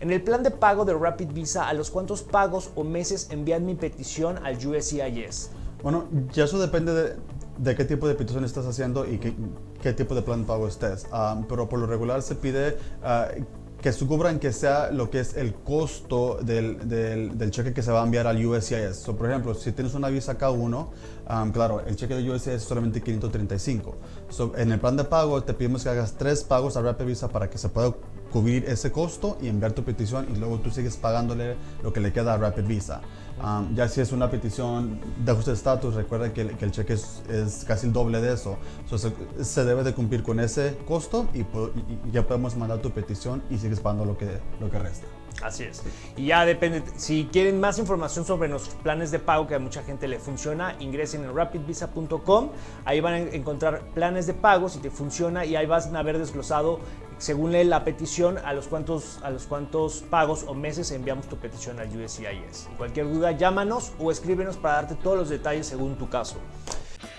En el plan de pago de Rapid Visa, ¿a los cuántos pagos o meses envían mi petición al USCIS? Bueno, ya eso depende de, qué tipo de petición estás haciendo y qué, tipo de plan de pago estés. Ah, pero por lo regular se pide ah, que cubran que sea lo que es el costo del, del, cheque que se va a enviar al USCIS. por ejemplo, si tienes una visa K1, um, claro, el cheque de USCIS es solamente 535. en el plan de pago te pedimos que hagas tres pagos a Rapid Visa para que se pueda cubrir ese costo y enviar tu petición y luego tú sigues pagándole lo que le queda a Rapid Visa. Um, ya si es una petición de ajuste de estatus, recuerda que, el cheque es, casi el doble de eso. se, debe de cumplir con ese costo y, ya podemos mandar tu petición y sigues pagando lo que, lo que resta. Así es. Y ya depende, si quieren más información sobre nuestros planes de pago que a mucha gente le funciona, ingresen en rapidvisa.com. Ahí van a encontrar planes de pago si te funciona y ahí van a ver desglosado según lee la petición, a los cuantos, a los cuantos pagos o meses enviamos tu petición al USCIS. Cualquier duda, llámanos o escríbenos para darte todos los detalles según tu caso.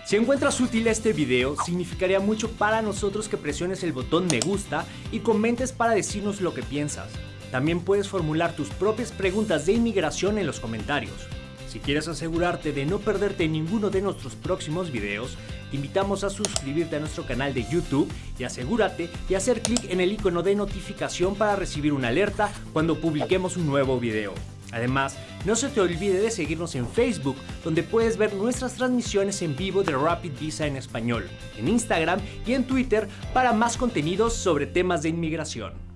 Si encuentras útil este video, significaría mucho para nosotros que presiones el botón me gusta y comentes para decirnos lo que piensas. También puedes formular tus propias preguntas de inmigración en los comentarios. Si quieres asegurarte de no perderte ninguno de nuestros próximos videos, te invitamos a suscribirte a nuestro canal de YouTube y asegúrate de hacer clic en el icono de notificación para recibir una alerta cuando publiquemos un nuevo video. Además, no se te olvide de seguirnos en Facebook, donde puedes ver nuestras transmisiones en vivo de Rapid Visa en español, en Instagram y en Twitter para más contenidos sobre temas de inmigración.